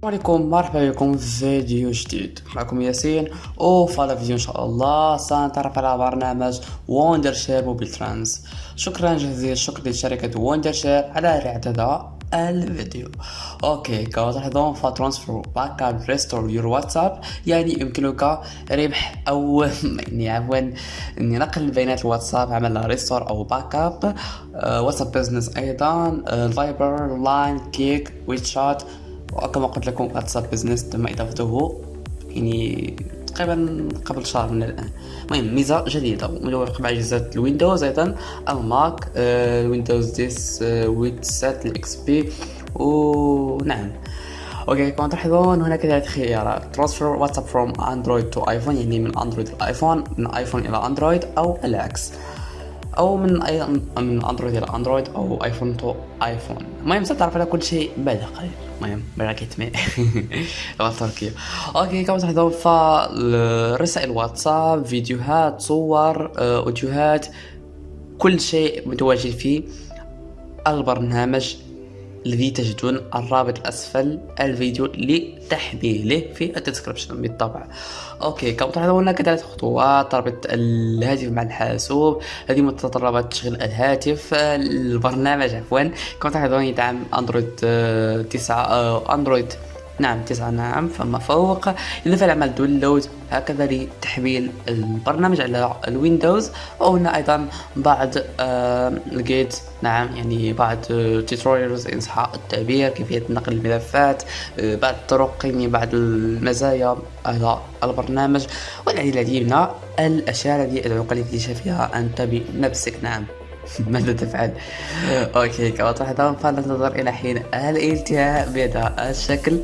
السلام عليكم مرحبا بكم في فيديو جديد معكم ياسين وفي هذا الفيديو ان شاء الله سنتعرف على برنامج Wondershare MobileTrans شكرا جزيلا شكرا لشركة Wondershare على هذا الفيديو okay كما تلاحظون ف transfer backup restore your WhatsApp يعني يمكنك ربح أو يعني عفوا نقل بيانات الواتساب عمل restore أو backup WhatsApp Business أيضا Viber Line Kik WeChat وكما قلت لكم WhatsApp Business تم اضافته يعني تقريبا قبل شهر من الان. المهم ميزة جديدة مع اجهزه ال Windows أيضا ال Mac آه، ال Windows 10 آه، ويت سات ال XP ونعم okay كما تلاحظون هناك ثلاث خيارات. transfer WhatsApp from Android to iPhone يعني من اندرويد لايفون من ايفون إلى اندرويد أو العكس أو من اي من اندرويد إلى اندرويد أو iPhone to iPhone المهم ستعرف على كل شيء بعد قليل. المهم براكيت مي لغه تركيا. okay كما تلاحظون فرسائل واتساب فيديوهات صور آه، أوديوهات كل شيء متواجد في البرنامج الذي تجدون الرابط اسفل الفيديو لتحميله في ال description بالطبع. okay كما تلاحظون ثلاث خطوات رابط الهاتف مع الحاسوب. هذه متطلبات تشغيل الهاتف البرنامج عفوا. كما تلاحظون يدعم أندرويد 9 آه، أندرويد نعم تسعة نعم فما فوق. إضافة لعمل download هكذا لتحميل البرنامج على ال Windows وهنا أيضا بعض آه لقيت نعم يعني بعض tutorials إن صح التعبير كيفية نقل الملفات آه بعض الطرق يعني بعض المزايا على البرنامج. والعديد العديد من الأشياء التي أدعوك لاكتشافها أنت بنفسك نعم ماذا تفعل؟ okay كما تلاحظون فننتظر إلى حين الانتهاء بهذا الشكل.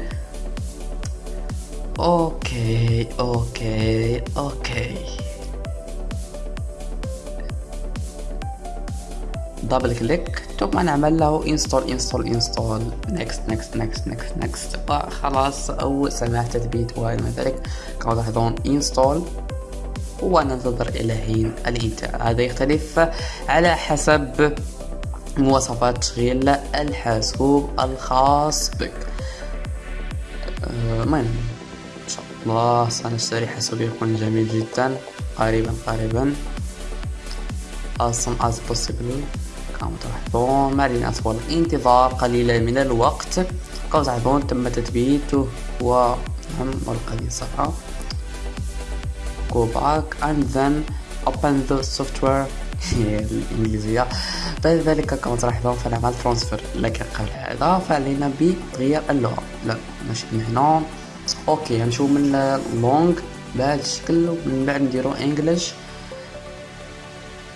okay okay okay double click ثم نعمل له. install install install next next next next next خلاص. أو سماح تثبيت وما ذلك. كما تلاحظون install وننتظر إلى حين الانتهاء. هذا يختلف على حسب مواصفات تشغيل الحاسوب الخاص بك. أه، المهم أه الله سنشتري يكون جميل جدا. قريبا قريبا. Soon as possible. كما تلاحظون ما علينا أطول انتظار قليلا من الوقت. كما تلاحظون تم تثبيته و نعم هذه الصفحة go back and then open the software. الإنجليزية. بعد ذلك كما تلاحظون فنعمل transfer لكن قبل هذا فعلينا بتغيير اللغة. لا ماشي من هنا. okay نمشيو من langue بهذا الشكل ومن بعد نديرو English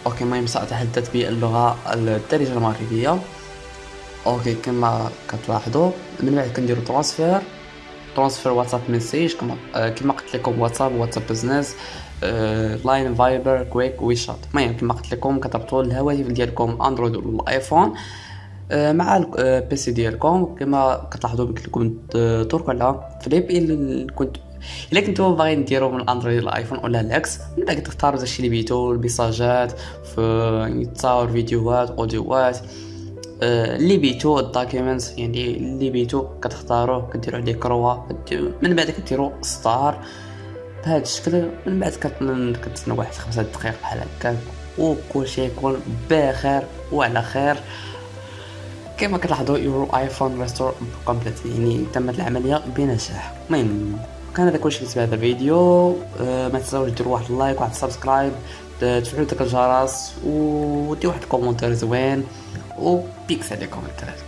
okay المهم سأتحدث باللغة الدارجة المغربية. okay كما كتلاحظوا من بعد كنديرو transfer transfer WhatsApp message كما آه كما قلت لكم WhatsApp WhatsApp Business Line Viber Kik WeChat المهم كما قلت لكم كتربطوا الهواتف ديالكم اندرويد ولا ايفون مع ال PC ديالكم كما كتلاحظوا قلت لكم تركوا على في لي بي كنت إلا كنتو باغيين ديرو من الأندرويد للايفون ولا العكس من بعد تختاروا داكشي اللي بيتو الميساجات في يعني تصاور فيديوهات اوديوات آه، اللي بيتو ال document يعني اللي بيتو كتختاروه كديروا عليه كروا من بعد كديروا start بهذا الشكل من بعد كتسنى واحد خمسة دقائق بحال هكا وكلشي يكون بخير وعلى خير. كما كتلاحظوا your iPhone restore complete يعني تمت العملية بنجاح. المهم كان هذا كلشي في هذا الفيديو. أه ما تنساوش ديروا واحد ال like واحد ال subscribe تفعلوا داك الجرس وديروا واحد ال commentaire زوين و peace عليكم الدراري